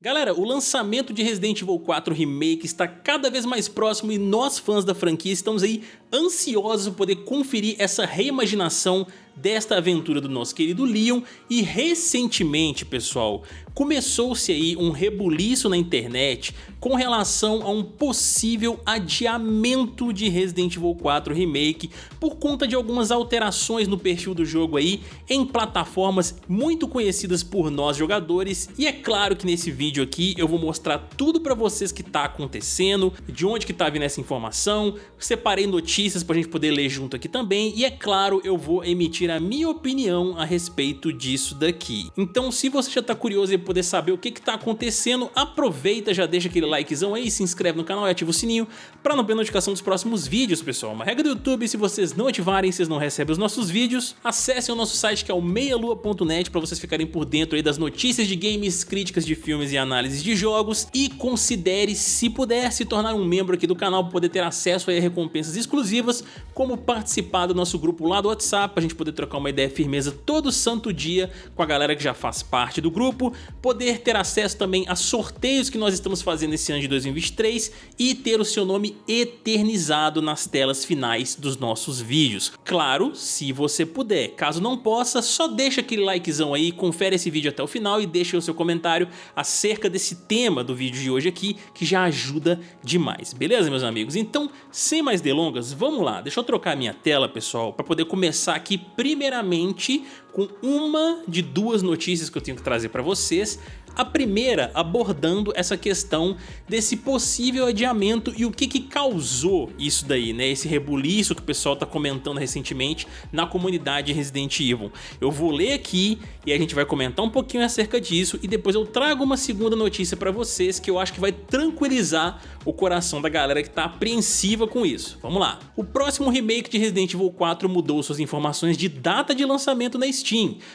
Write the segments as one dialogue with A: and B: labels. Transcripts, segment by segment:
A: Galera, o lançamento de Resident Evil 4 Remake está cada vez mais próximo e nós fãs da franquia estamos aí ansiosos por poder conferir essa reimaginação desta aventura do nosso querido Leon. E recentemente, pessoal, começou-se aí um rebuliço na internet com relação a um possível adiamento de Resident Evil 4 Remake por conta de algumas alterações no perfil do jogo aí em plataformas muito conhecidas por nós jogadores. E é claro que nesse vídeo aqui eu vou mostrar tudo pra vocês que tá acontecendo, de onde que tá vindo essa informação, separei notícias pra gente poder ler junto aqui também. E é claro eu vou emitir a minha opinião a respeito disso daqui. Então se você já tá curioso em poder saber o que que tá acontecendo, aproveita, já deixa aquele likezão aí, se inscreve no canal e ativa o sininho para não perder notificação dos próximos vídeos, pessoal. Uma regra do YouTube, se vocês não ativarem, vocês não recebem os nossos vídeos. Acessem o nosso site que é o meialua.net para vocês ficarem por dentro aí das notícias de games, críticas de filmes e análises de jogos e considere, se puder, se tornar um membro aqui do canal para poder ter acesso a recompensas exclusivas, como participar do nosso grupo lá do WhatsApp, a gente poder trocar uma ideia firmeza todo santo dia com a galera que já faz parte do grupo, poder ter acesso também a sorteios que nós estamos fazendo esse ano de 2023 e ter o seu nome eternizado nas telas finais dos nossos vídeos. Claro, se você puder. Caso não possa, só deixa aquele likezão aí, confere esse vídeo até o final e deixa o seu comentário acerca desse tema do vídeo de hoje aqui, que já ajuda demais. Beleza, meus amigos? Então, sem mais delongas, vamos lá. Deixa eu trocar minha tela, pessoal, para poder começar aqui primeiramente com uma de duas notícias que eu tenho que trazer para vocês. A primeira abordando essa questão desse possível adiamento e o que que causou isso daí, né? Esse rebuliço que o pessoal tá comentando recentemente na comunidade Resident Evil. Eu vou ler aqui e a gente vai comentar um pouquinho acerca disso e depois eu trago uma segunda notícia para vocês que eu acho que vai tranquilizar o coração da galera que tá apreensiva com isso. Vamos lá. O próximo remake de Resident Evil 4 mudou suas informações de data de lançamento na Steam,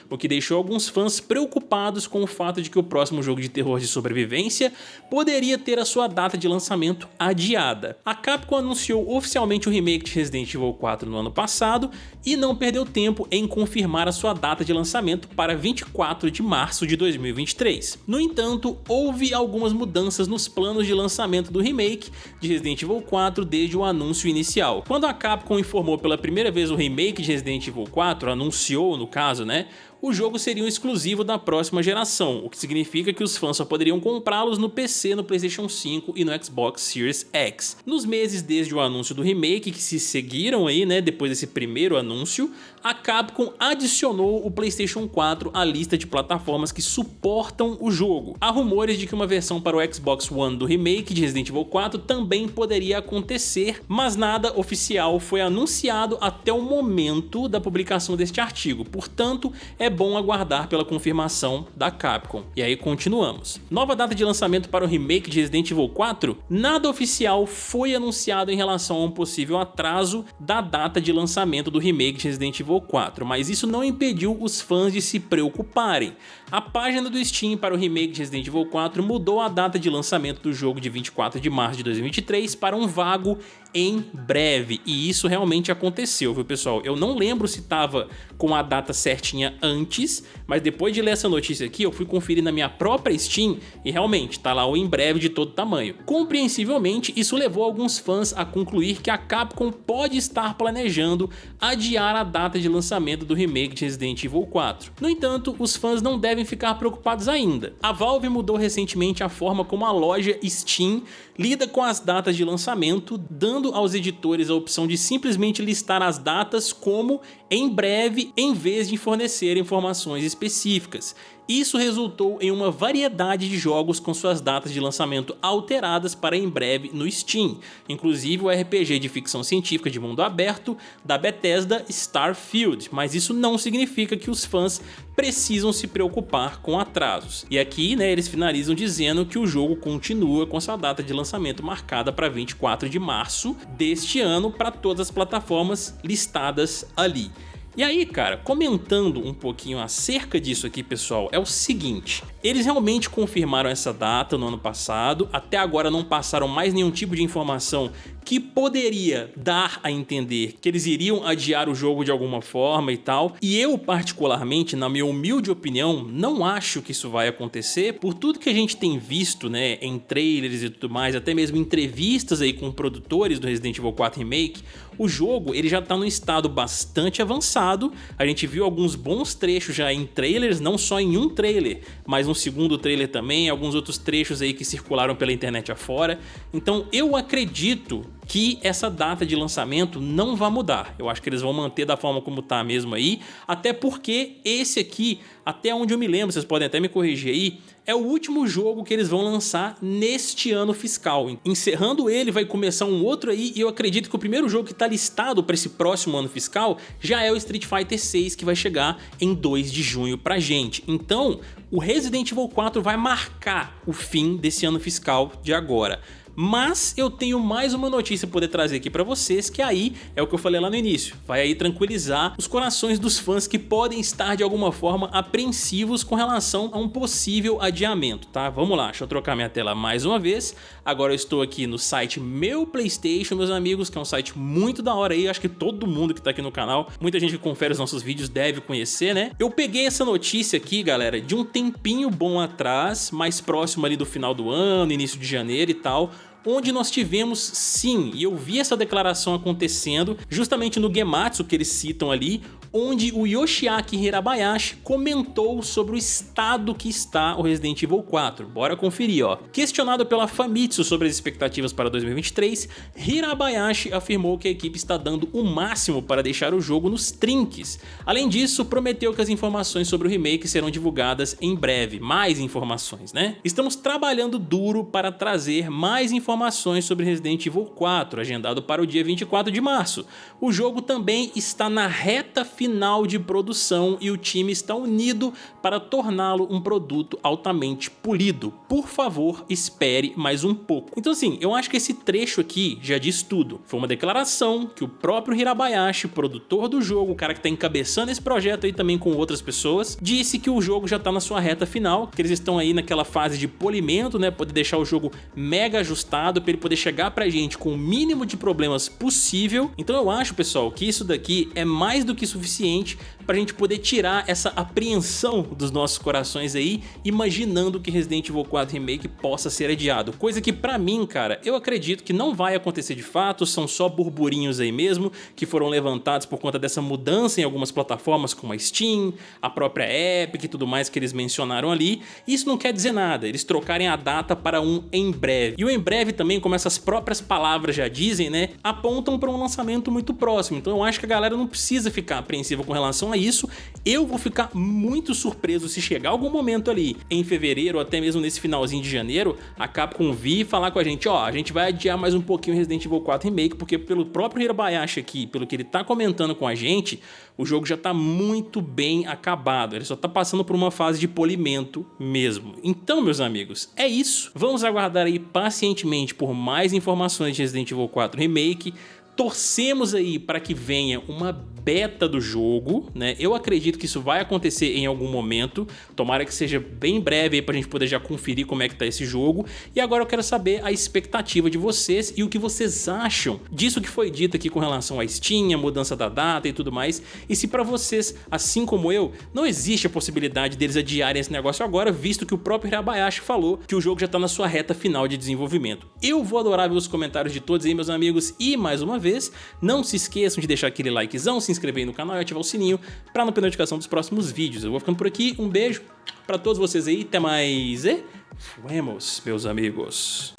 A: o que deixou alguns fãs preocupados com o fato de que o próximo jogo de terror de sobrevivência poderia ter a sua data de lançamento adiada. A Capcom anunciou oficialmente o remake de Resident Evil 4 no ano passado e não perdeu tempo em confirmar a sua data de lançamento para 24 de março de 2023. No entanto, houve algumas mudanças nos planos de lançamento do remake de Resident Evil 4 desde o anúncio inicial. Quando a Capcom informou pela primeira vez o remake de Resident Evil 4, anunciou no caso, né, o jogo seria um exclusivo da próxima geração, o que significa que os fãs só poderiam comprá-los no PC, no Playstation 5 e no Xbox Series X. Nos meses desde o anúncio do remake que se seguiram aí, né, depois desse primeiro anúncio, a Capcom adicionou o Playstation 4 à lista de plataformas que suportam o jogo. Há rumores de que uma versão para o Xbox One do remake de Resident Evil 4 também poderia acontecer, mas nada oficial foi anunciado até o momento da publicação deste artigo, portanto é bom aguardar pela confirmação da Capcom. E aí continuamos. Nova data de lançamento para o remake de Resident Evil 4? Nada oficial foi anunciado em relação a um possível atraso da data de lançamento do remake de Resident Evil 4, mas isso não impediu os fãs de se preocuparem. A página do Steam para o remake de Resident Evil 4 mudou a data de lançamento do jogo de 24 de março de 2023 para um vago em breve, e isso realmente aconteceu, viu pessoal? Eu não lembro se estava com a data certinha antes, mas depois de ler essa notícia aqui, eu fui conferir na minha própria Steam e realmente tá lá o em breve de todo tamanho. Compreensivelmente, isso levou alguns fãs a concluir que a Capcom pode estar planejando adiar a data de lançamento do remake de Resident Evil 4. No entanto, os fãs não devem ficar preocupados ainda. A Valve mudou recentemente a forma como a loja Steam lida com as datas de lançamento, dando aos editores a opção de simplesmente listar as datas como em breve em vez de fornecer informações específicas. Isso resultou em uma variedade de jogos com suas datas de lançamento alteradas para em breve no Steam, inclusive o RPG de ficção científica de mundo aberto da Bethesda Starfield, mas isso não significa que os fãs precisam se preocupar com atrasos. E aqui né, eles finalizam dizendo que o jogo continua com sua data de lançamento marcada para 24 de março deste ano para todas as plataformas listadas ali. E aí, cara, comentando um pouquinho acerca disso aqui, pessoal, é o seguinte. Eles realmente confirmaram essa data no ano passado, até agora não passaram mais nenhum tipo de informação que poderia dar a entender que eles iriam adiar o jogo de alguma forma e tal. E eu, particularmente, na minha humilde opinião, não acho que isso vai acontecer por tudo que a gente tem visto, né, em trailers e tudo mais, até mesmo entrevistas aí com produtores do Resident Evil 4 Remake, o jogo ele já está num estado bastante avançado, a gente viu alguns bons trechos já em trailers, não só em um trailer, mas um segundo trailer também, alguns outros trechos aí que circularam pela internet afora, então eu acredito que essa data de lançamento não vai mudar. Eu acho que eles vão manter da forma como tá mesmo aí, até porque esse aqui, até onde eu me lembro, vocês podem até me corrigir aí, é o último jogo que eles vão lançar neste ano fiscal. Encerrando ele, vai começar um outro aí e eu acredito que o primeiro jogo que está listado para esse próximo ano fiscal já é o Street Fighter 6 que vai chegar em 2 de junho pra gente. Então, o Resident Evil 4 vai marcar o fim desse ano fiscal de agora. Mas eu tenho mais uma notícia para poder trazer aqui para vocês, que aí é o que eu falei lá no início. Vai aí tranquilizar os corações dos fãs que podem estar de alguma forma apreensivos com relação a um possível adiamento, tá? Vamos lá, deixa eu trocar minha tela mais uma vez. Agora eu estou aqui no site Meu Playstation, meus amigos, que é um site muito da hora aí, acho que todo mundo que tá aqui no canal, muita gente que confere os nossos vídeos deve conhecer, né? Eu peguei essa notícia aqui, galera, de um tempinho bom atrás, mais próximo ali do final do ano, início de janeiro e tal, onde nós tivemos sim, e eu vi essa declaração acontecendo justamente no Gematsu que eles citam ali, onde o Yoshiaki Hirabayashi comentou sobre o estado que está o Resident Evil 4. Bora conferir, ó. Questionado pela Famitsu sobre as expectativas para 2023, Hirabayashi afirmou que a equipe está dando o máximo para deixar o jogo nos trinques. Além disso, prometeu que as informações sobre o remake serão divulgadas em breve. Mais informações, né? Estamos trabalhando duro para trazer mais informações sobre Resident Evil 4, agendado para o dia 24 de março. O jogo também está na reta final final de produção e o time está unido para torná-lo um produto altamente polido. Por favor, espere mais um pouco. Então assim, eu acho que esse trecho aqui já diz tudo. Foi uma declaração que o próprio Hirabayashi, produtor do jogo, o cara que está encabeçando esse projeto aí também com outras pessoas, disse que o jogo já está na sua reta final, que eles estão aí naquela fase de polimento, né, poder deixar o jogo mega ajustado para ele poder chegar pra gente com o mínimo de problemas possível. Então eu acho, pessoal, que isso daqui é mais do que suficiente suficiente para a gente poder tirar essa apreensão dos nossos corações aí, imaginando que Resident Evil 4 Remake possa ser adiado. Coisa que pra mim, cara, eu acredito que não vai acontecer de fato, são só burburinhos aí mesmo, que foram levantados por conta dessa mudança em algumas plataformas como a Steam, a própria Epic e tudo mais que eles mencionaram ali. Isso não quer dizer nada, eles trocarem a data para um em breve. E o em breve também, como essas próprias palavras já dizem, né, apontam para um lançamento muito próximo. Então eu acho que a galera não precisa ficar apreensiva com relação a isso, eu vou ficar muito surpreso se chegar algum momento ali em fevereiro ou até mesmo nesse finalzinho de janeiro, a Capcom vir falar com a gente, ó, a gente vai adiar mais um pouquinho Resident Evil 4 Remake, porque pelo próprio Hirabayashi aqui, pelo que ele tá comentando com a gente, o jogo já tá muito bem acabado, ele só tá passando por uma fase de polimento mesmo. Então, meus amigos, é isso. Vamos aguardar aí pacientemente por mais informações de Resident Evil 4 Remake, torcemos aí para que venha uma beta do jogo, né? Eu acredito que isso vai acontecer em algum momento, tomara que seja bem breve aí pra gente poder já conferir como é que tá esse jogo. E agora eu quero saber a expectativa de vocês e o que vocês acham disso que foi dito aqui com relação à Steam, a mudança da data e tudo mais. E se para vocês, assim como eu, não existe a possibilidade deles adiarem esse negócio agora, visto que o próprio Hirabayashi falou que o jogo já tá na sua reta final de desenvolvimento. Eu vou adorar ver os comentários de todos aí, meus amigos, e mais uma vez, não se esqueçam de deixar aquele likezão, se inscrever no canal e ativar o sininho para não perder notificação dos próximos vídeos. Eu vou ficando por aqui, um beijo para todos vocês aí, até mais e fuemos, meus amigos.